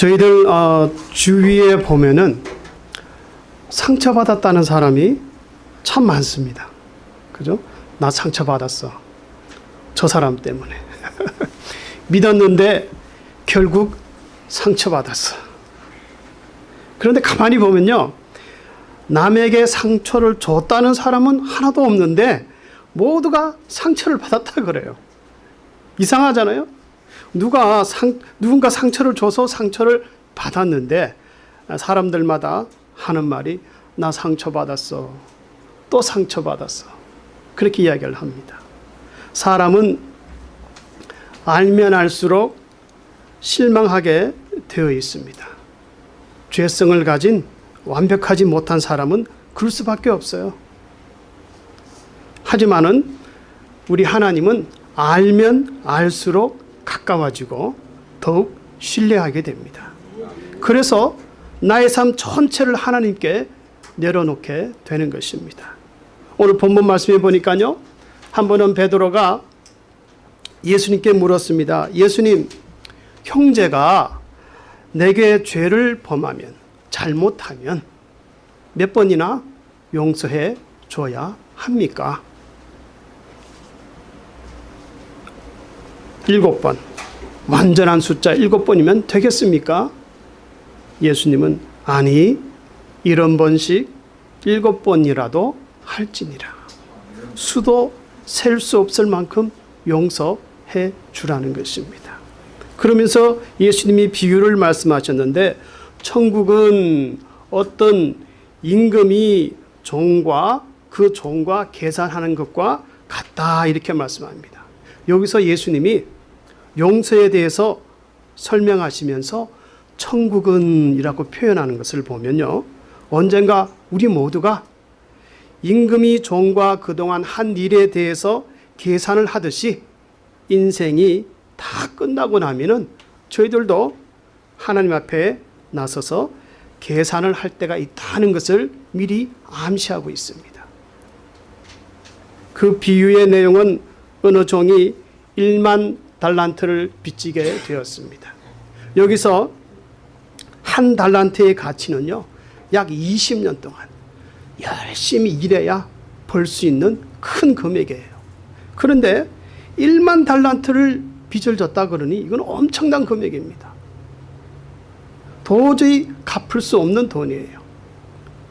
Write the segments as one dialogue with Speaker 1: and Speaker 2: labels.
Speaker 1: 저희들 어, 주위에 보면은 상처받았다는 사람이 참 많습니다. 그죠? 나 상처받았어. 저 사람 때문에. 믿었는데 결국 상처받았어. 그런데 가만히 보면요. 남에게 상처를 줬다는 사람은 하나도 없는데 모두가 상처를 받았다 그래요. 이상하잖아요? 누가 상, 누군가 상처를 줘서 상처를 받았는데 사람들마다 하는 말이 나 상처받았어. 또 상처받았어. 그렇게 이야기를 합니다. 사람은 알면 알수록 실망하게 되어 있습니다. 죄성을 가진 완벽하지 못한 사람은 그럴 수밖에 없어요. 하지만은 우리 하나님은 알면 알수록 가까워지고 더욱 신뢰하게 됩니다. 그래서 나의 삶 전체를 하나님께 내려놓게 되는 것입니다. 오늘 본문 말씀해 보니까요. 한 번은 베드로가 예수님께 물었습니다. 예수님, 형제가 내게 죄를 범하면 잘못하면 몇 번이나 용서해 줘야 합니까? 일곱 번. 완전한 숫자 일곱 번이면 되겠습니까? 예수님은 아니 이런 번씩 일곱 번이라도 할지니라. 수도 셀 수 없을 만큼 용서해 주라는 것입니다. 그러면서 예수님이 비유를 말씀하셨는데 천국은 어떤 임금이 종과 그 종과 계산하는 것과 같다 이렇게 말씀합니다. 여기서 예수님이 용서에 대해서 설명하시면서 천국은 이라고 표현하는 것을 보면요. 언젠가 우리 모두가 임금이 종과 그동안 한 일에 대해서 계산을 하듯이 인생이 다 끝나고 나면은 저희들도 하나님 앞에 나서서 계산을 할 때가 있다는 것을 미리 암시하고 있습니다. 그 비유의 내용은 어느 종이 1만 달란트를 빚지게 되었습니다. 여기서 한 달란트의 가치는요, 약 20년 동안 열심히 일해야 벌 수 있는 큰 금액이에요. 그런데 1만 달란트를 빚을 졌다 그러니 이건 엄청난 금액입니다. 도저히 갚을 수 없는 돈이에요.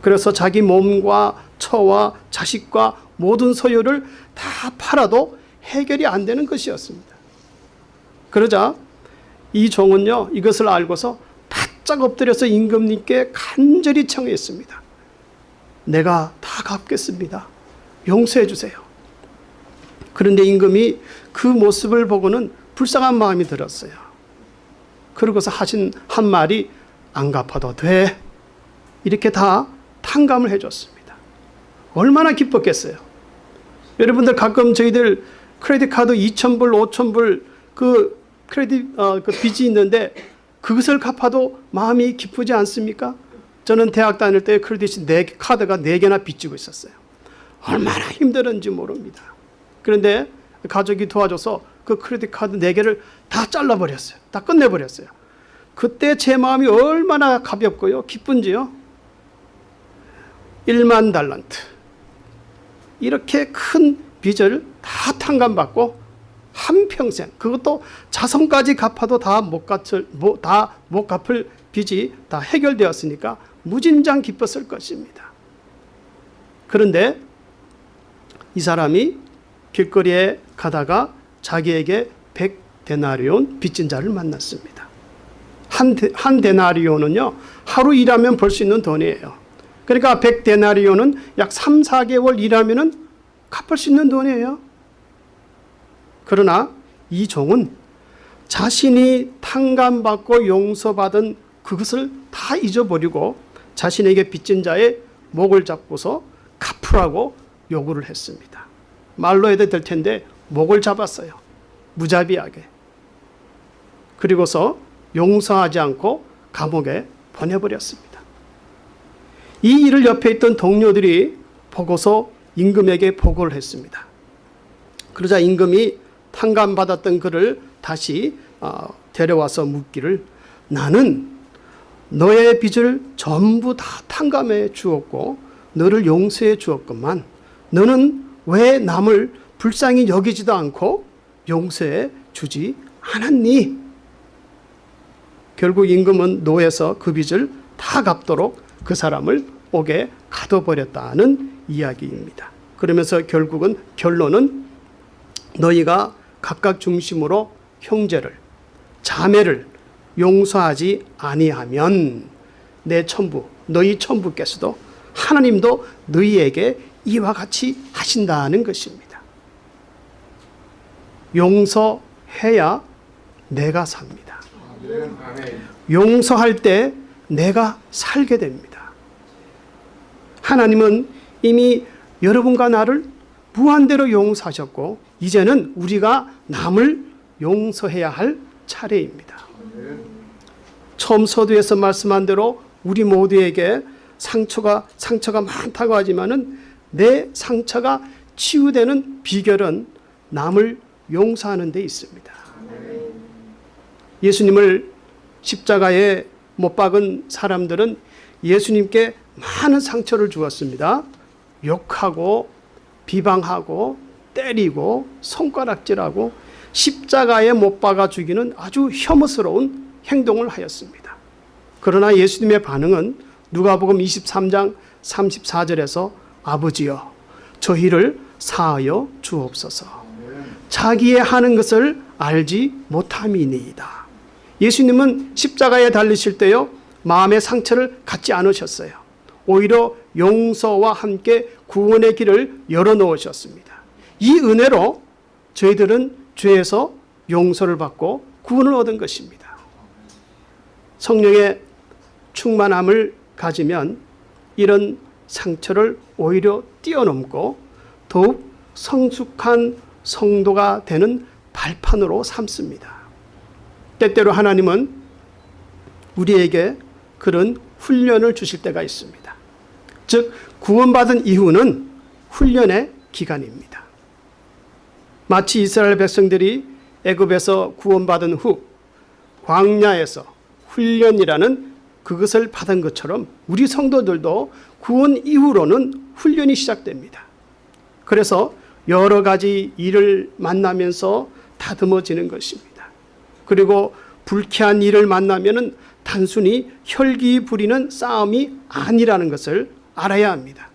Speaker 1: 그래서 자기 몸과 처와 자식과 모든 소유를 다 팔아도 해결이 안 되는 것이었습니다. 그러자 이 종은요 이것을 알고서 바짝 엎드려서 임금님께 간절히 청했습니다. 내가 다 갚겠습니다. 용서해 주세요. 그런데 임금이 그 모습을 보고는 불쌍한 마음이 들었어요. 그러고서 하신 한 말이 안 갚아도 돼. 이렇게 다 탕감을 해줬습니다. 얼마나 기뻤겠어요. 여러분들 가끔 저희들 크레딧 카드 2,000불, 5,000불 그 크레딧 어, 그 빚이 있는데 그것을 갚아도 마음이 기쁘지 않습니까? 저는 대학 다닐 때 크레딧이 네 카드가 네 개나 빚지고 있었어요. 얼마나 힘들었는지 모릅니다. 그런데 가족이 도와줘서 그 크레딧 카드 네 개를 다 잘라버렸어요. 다 끝내버렸어요. 그때 제 마음이 얼마나 가볍고요, 기쁜지요. 1만 달란트. 이렇게 큰 빚을 다 탕감받고 한평생 그것도 자손까지 갚아도 다 못 갚을 다못 갚을 빚이 다 해결되었으니까 무진장 기뻤을 것입니다. 그런데 이 사람이 길거리에 가다가 자기에게 100데나리온 빚진 자를 만났습니다. 한, 데, 한 데나리온은요 하루 일하면 벌 수 있는 돈이에요. 그러니까 100데나리온은 약 3, 4개월 일하면 갚을 수 있는 돈이에요. 그러나 이 종은 자신이 탕감받고 용서받은 그것을 다 잊어버리고 자신에게 빚진 자의 목을 잡고서 갚으라고 요구를 했습니다. 말로 해도 될 텐데 목을 잡았어요. 무자비하게. 그리고서 용서하지 않고 감옥에 보내버렸습니다. 이 일을 옆에 있던 동료들이 보고서 임금에게 보고를 했습니다. 그러자 임금이 탕감받았던 그를 다시 어, 데려와서 묻기를 나는 너의 빚을 전부 다 탕감해 주었고 너를 용서해 주었건만 너는 왜 남을 불쌍히 여기지도 않고 용서해 주지 않았니? 결국 임금은 노에서 그 빚을 다 갚도록 그 사람을 옥에 가둬버렸다는 이야기입니다. 그러면서 결국은 결론은 너희가 각각 중심으로 형제를 자매를 용서하지 아니하면 내 천부 너희 천부께서도 하나님도 너희에게 이와 같이 하신다는 것입니다. 용서해야 내가 삽니다. 용서할 때 내가 살게 됩니다. 하나님은 이미 여러분과 나를 무한대로 용서하셨고 이제는 우리가 남을 용서해야 할 차례입니다. 처음 서두에서 말씀한 대로 우리 모두에게 상처가 상처가 많다고 하지만은 내 상처가 치유되는 비결은 남을 용서하는 데 있습니다. 예수님을 십자가에 못 박은 사람들은 예수님께 많은 상처를 주었습니다. 욕하고 비방하고 때리고 손가락질하고 십자가에 못 박아 죽이는 아주 혐오스러운 행동을 하였습니다. 그러나 예수님의 반응은 누가복음 23장 34절에서 아버지여 저희를 사하여 주옵소서. 자기의 하는 것을 알지 못함이니이다. 예수님은 십자가에 달리실 때요 마음의 상처를 갖지 않으셨어요. 오히려 용서와 함께 구원의 길을 열어놓으셨습니다. 이 은혜로 저희들은 죄에서 용서를 받고 구원을 얻은 것입니다. 성령의 충만함을 가지면 이런 상처를 오히려 뛰어넘고 더욱 성숙한 성도가 되는 발판으로 삼습니다. 때때로 하나님은 우리에게 그런 훈련을 주실 때가 있습니다. 즉 구원받은 이후는 훈련의 기간입니다. 마치 이스라엘 백성들이 애굽에서 구원받은 후 광야에서 훈련이라는 그것을 받은 것처럼 우리 성도들도 구원 이후로는 훈련이 시작됩니다. 그래서 여러 가지 일을 만나면서 다듬어지는 것입니다. 그리고 불쾌한 일을 만나면 단순히 혈기 부리는 싸움이 아니라는 것을 알아야 합니다.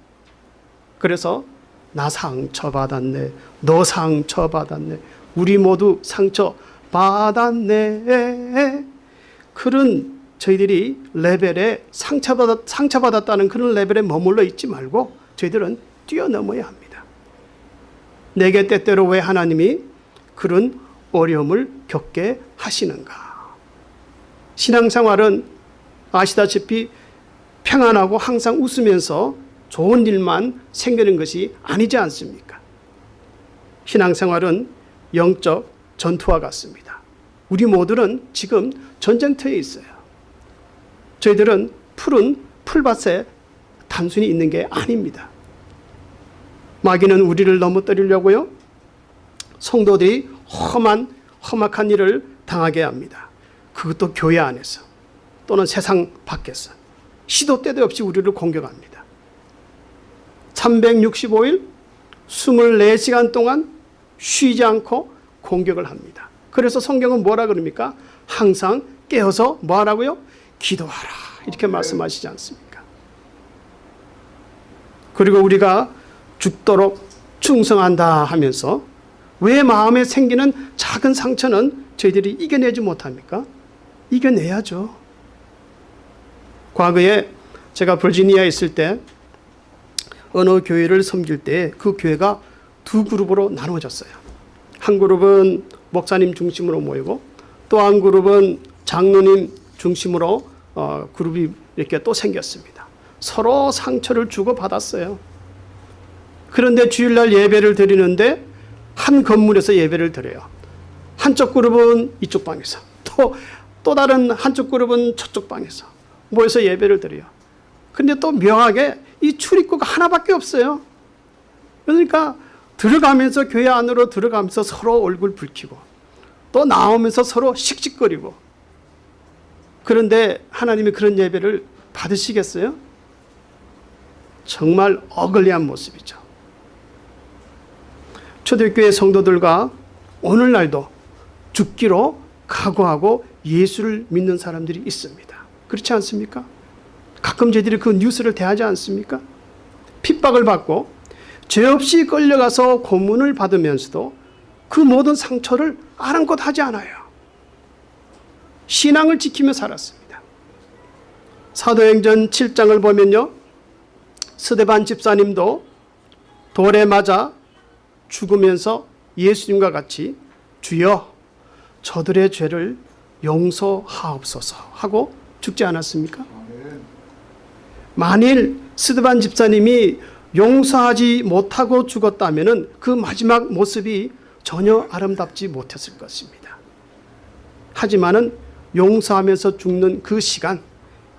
Speaker 1: 그래서 나 상처받았네. 너 상처받았네. 우리 모두 상처받았네. 그런 저희들이 레벨에 상처받았, 상처받았다는 그런 레벨에 머물러 있지 말고 저희들은 뛰어넘어야 합니다. 내게 때때로 왜 하나님이 그런 어려움을 겪게 하시는가? 신앙생활은 아시다시피 평안하고 항상 웃으면서 좋은 일만 생기는 것이 아니지 않습니까? 신앙생활은 영적 전투와 같습니다. 우리 모두는 지금 전쟁터에 있어요. 저희들은 푸른 풀밭에 단순히 있는 게 아닙니다. 마귀는 우리를 넘어뜨리려고요. 성도들이 험한 험악한 일을 당하게 합니다. 그것도 교회 안에서 또는 세상 밖에서 시도 때도 없이 우리를 공격합니다. 365일 24시간 동안 쉬지 않고 공격을 합니다. 그래서 성경은 뭐라 그럽니까? 항상 깨어서 뭐 하라고요? 기도하라. 이렇게 말씀하시지 않습니까? 그리고 우리가 죽도록 충성한다 하면서 왜 마음에 생기는 작은 상처는 저희들이 이겨내지 못합니까? 이겨내야죠. 과거에 제가 버지니아에 있을 때 어느 교회를 섬길 때 그 교회가 두 그룹으로 나누어졌어요. 한 그룹은 목사님 중심으로 모이고 또 한 그룹은 장로님 중심으로 어, 그룹이 이렇게 또 생겼습니다. 서로 상처를 주고 받았어요. 그런데 주일날 예배를 드리는데 한 건물에서 예배를 드려요. 한쪽 그룹은 이쪽 방에서 또, 또 다른 한쪽 그룹은 저쪽 방에서 모여서 예배를 드려요. 근데 또 묘하게 이 출입구가 하나밖에 없어요. 그러니까 들어가면서 교회 안으로 들어가면서 서로 얼굴 붉히고 또 나오면서 서로 씩씩거리고 그런데 하나님이 그런 예배를 받으시겠어요? 정말 어글리한 모습이죠. 초대교회 성도들과 오늘날도 죽기로 각오하고 예수를 믿는 사람들이 있습니다. 그렇지 않습니까? 가끔 저희들이 그 뉴스를 대하지 않습니까? 핍박을 받고 죄 없이 끌려가서 고문을 받으면서도 그 모든 상처를 아랑곳 하지 않아요. 신앙을 지키며 살았습니다. 사도행전 7장을 보면요. 스데반 집사님도 돌에 맞아 죽으면서 예수님과 같이 주여 저들의 죄를 용서하옵소서 하고 죽지 않았습니까? 만일 스데반 집사님이 용서하지 못하고 죽었다면 그 마지막 모습이 전혀 아름답지 못했을 것입니다. 하지만 은 용서하면서 죽는 그 시간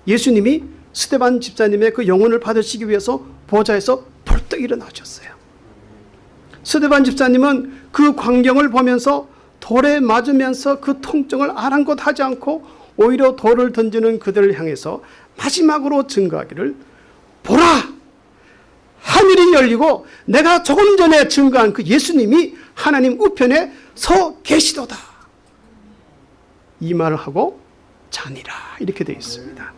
Speaker 1: 예수님이 스테반 집사님의 그 영혼을 받으시기 위해서 보좌에서 벌떡 일어나셨어요. 스테반 집사님은 그 광경을 보면서 돌에 맞으면서 그 통증을 아랑곳하지 않고 오히려 돌을 던지는 그들을 향해서 마지막으로 증거하기를 보라 하늘이 열리고 내가 조금 전에 증거한 그 예수님이 하나님 우편에 서 계시도다. 이 말을 하고 자니라 이렇게 되어 있습니다.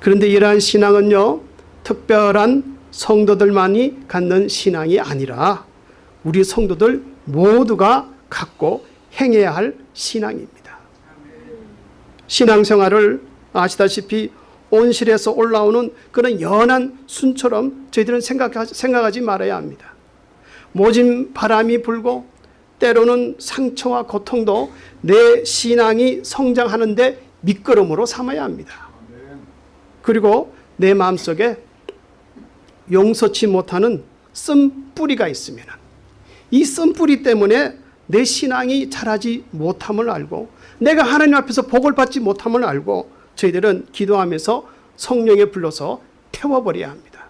Speaker 1: 그런데 이러한 신앙은요 특별한 성도들만이 갖는 신앙이 아니라 우리 성도들 모두가 갖고 행해야 할 신앙입니다. 신앙생활을 아시다시피 온실에서 올라오는 그런 연한 순처럼 저희들은 생각하지, 생각하 지 말아야 합니다. 모진 바람이 불고 때로는 상처와 고통도 내 신앙이 성장하는데 밑거름으로 삼아야 합니다. 그리고 내 마음속에 용서치 못하는 쓴뿌리가 있으면 이 쓴뿌리 때문에 내 신앙이 자라지 못함을 알고 내가 하나님 앞에서 복을 받지 못함을 알고 저희들은 기도하면서 성령에 불러서 태워버려야 합니다.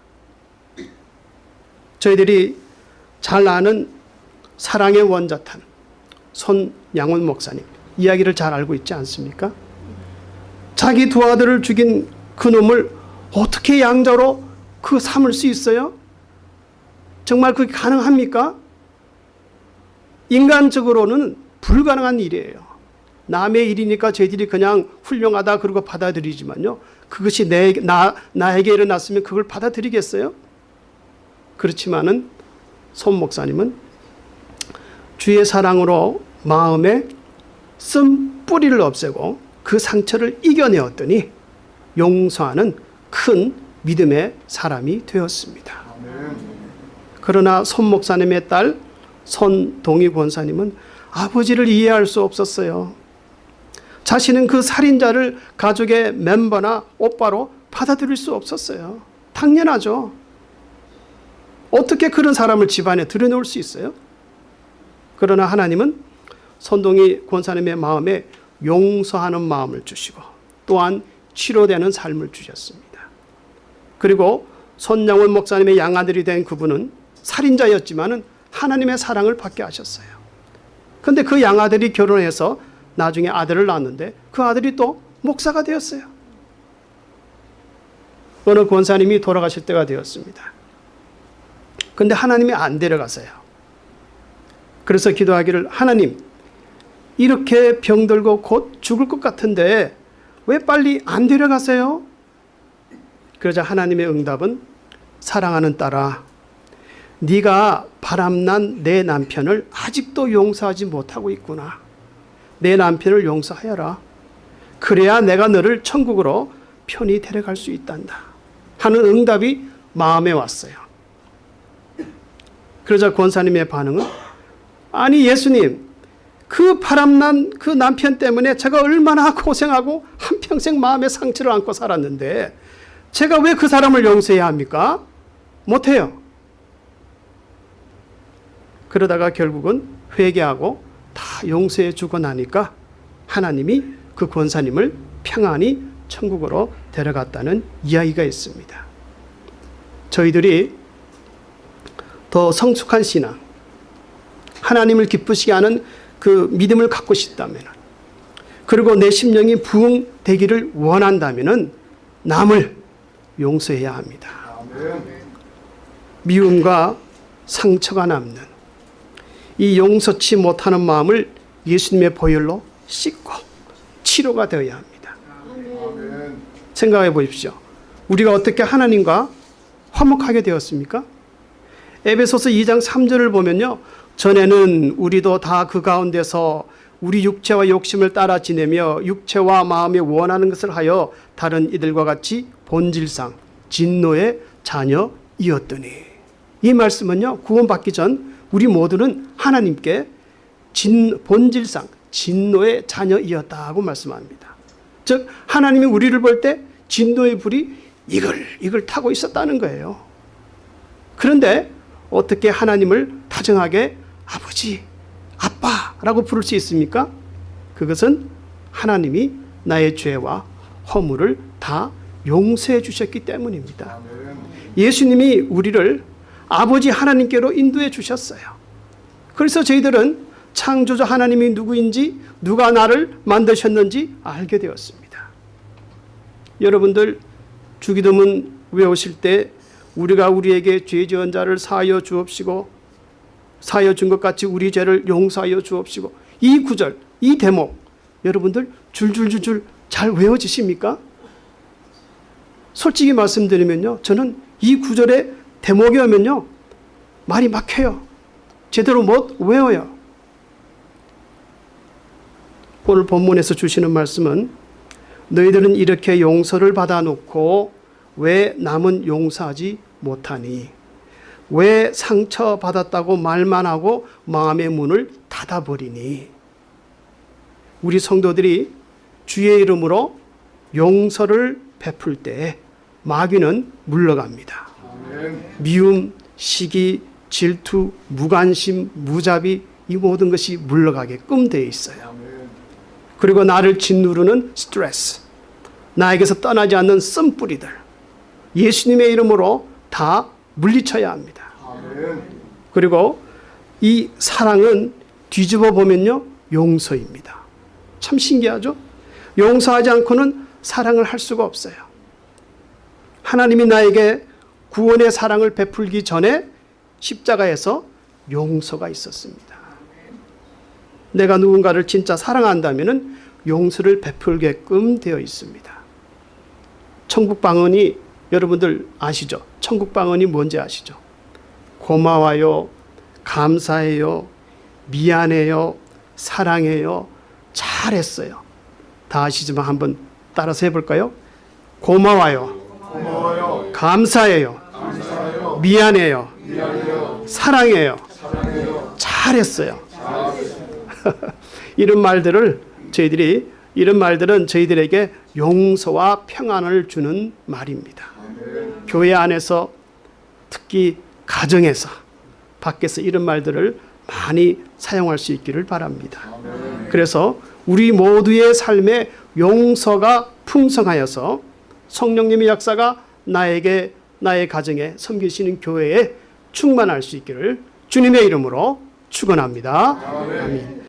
Speaker 1: 저희들이 잘 아는 사랑의 원자탄 손양원 목사님 이야기를 잘 알고 있지 않습니까? 자기 두 아들을 죽인 그놈을 어떻게 양자로 그 삼을 수 있어요? 정말 그게 가능합니까? 인간적으로는 불가능한 일이에요. 남의 일이니까 저희들이 그냥 훌륭하다 그러고 받아들이지만요. 그것이 내, 나, 나에게 일어났으면 그걸 받아들이겠어요? 그렇지만은 손 목사님은 주의 사랑으로 마음에 쓴 뿌리를 없애고 그 상처를 이겨내었더니 용서하는 큰 믿음의 사람이 되었습니다. 그러나 손 목사님의 딸 손동희 권사님은 아버지를 이해할 수 없었어요. 자신은 그 살인자를 가족의 멤버나 오빠로 받아들일 수 없었어요. 당연하죠. 어떻게 그런 사람을 집안에 들여놓을 수 있어요? 그러나 하나님은 손동희 권사님의 마음에 용서하는 마음을 주시고 또한 치료되는 삶을 주셨습니다. 그리고 손양원 목사님의 양아들이 된 그분은 살인자였지만 하나님의 사랑을 받게 하셨어요. 그런데 그 양아들이 결혼해서 나중에 아들을 낳았는데 그 아들이 또 목사가 되었어요. 어느 권사님이 돌아가실 때가 되었습니다. 근데 하나님이 안 데려가세요. 그래서 기도하기를 하나님 이렇게 병들고 곧 죽을 것 같은데 왜 빨리 안 데려가세요? 그러자 하나님의 응답은 사랑하는 딸아 네가 바람난 내 남편을 아직도 용서하지 못하고 있구나. 내 남편을 용서하여라. 그래야 내가 너를 천국으로 편히 데려갈 수 있단다. 하는 응답이 마음에 왔어요. 그러자 권사님의 반응은 아니 예수님 그 바람난 그 남편 때문에 제가 얼마나 고생하고 한평생 마음의 상처를 안고 살았는데 제가 왜 그 사람을 용서해야 합니까? 못해요. 그러다가 결국은 회개하고 다 용서해 주고 나니까 하나님이 그 권사님을 평안히 천국으로 데려갔다는 이야기가 있습니다. 저희들이 더 성숙한 신앙, 하나님을 기쁘시게 하는 그 믿음을 갖고 싶다면 그리고 내 심령이 부흥되기를 원한다면 남을 용서해야 합니다. 미움과 상처가 남는 이 용서치 못하는 마음을 예수님의 보혈로 씻고 치료가 되어야 합니다. 생각해 보십시오. 우리가 어떻게 하나님과 화목하게 되었습니까? 에베소서 2장 3절을 보면요. 전에는 우리도 다 그 가운데서 우리 육체와 욕심을 따라 지내며 육체와 마음에 원하는 것을 하여 다른 이들과 같이 본질상 진노의 자녀이었더니 이 말씀은요. 구원받기 전 우리 모두는 하나님께 진, 본질상 진노의 자녀이었다고 말씀합니다. 즉 하나님이 우리를 볼 때 진노의 불이 이걸 이걸 타고 있었다는 거예요. 그런데 어떻게 하나님을 다정하게 아버지, 아빠라고 부를 수 있습니까? 그것은 하나님이 나의 죄와 허물을 다 용서해 주셨기 때문입니다. 예수님이 우리를 아버지 하나님께로 인도해 주셨어요. 그래서 저희들은 창조자 하나님이 누구인지 누가 나를 만드셨는지 알게 되었습니다. 여러분들 주기도문 외우실 때 우리가 우리에게 죄 지은 자를 사하여 주옵시고 사하여 준 것 같이 우리 죄를 용서하여 주옵시고 이 구절 이 대목 여러분들 줄줄줄줄 잘 외워지십니까? 솔직히 말씀드리면요 저는 이 구절의 대목이 오면요. 말이 막혀요. 제대로 못 외워요. 오늘 본문에서 주시는 말씀은 너희들은 이렇게 용서를 받아놓고 왜 남은 용서하지 못하니? 왜 상처받았다고 말만 하고 마음의 문을 닫아버리니? 우리 성도들이 주의 이름으로 용서를 베풀 때 마귀는 물러갑니다. 미움, 시기, 질투, 무관심, 무자비 이 모든 것이 물러가게끔 되어 있어요. 그리고 나를 짓누르는 스트레스, 나에게서 떠나지 않는 쓴뿌리들, 예수님의 이름으로 다 물리쳐야 합니다. 그리고 이 사랑은 뒤집어 보면요, 용서입니다. 참 신기하죠? 용서하지 않고는 사랑을 할 수가 없어요. 하나님이 나에게 구원의 사랑을 베풀기 전에 십자가에서 용서가 있었습니다. 내가 누군가를 진짜 사랑한다면 용서를 베풀게끔 되어 있습니다. 천국 방언이 여러분들 아시죠? 천국 방언이 뭔지 아시죠? 고마워요, 감사해요, 미안해요, 사랑해요, 잘했어요. 다 아시지만 한번 따라서 해볼까요? 고마워요,
Speaker 2: 고마워요.
Speaker 1: 감사해요,
Speaker 2: 감사해요.
Speaker 1: 미안해요,
Speaker 2: 미안해요.
Speaker 1: 사랑해요,
Speaker 2: 사랑해요.
Speaker 1: 잘했어요.
Speaker 2: 잘했어요.
Speaker 1: 이런 말들을 저희들이 이런 말들은 저희들에게 용서와 평안을 주는 말입니다. 교회 안에서 특히 가정에서 밖에서 이런 말들을 많이 사용할 수 있기를 바랍니다. 그래서 우리 모두의 삶에 용서가 풍성하여서 성령님의 역사가 나에게 나의 가정에 섬기시는 교회에 충만할 수 있기를 주님의 이름으로 축원합니다. 아멘.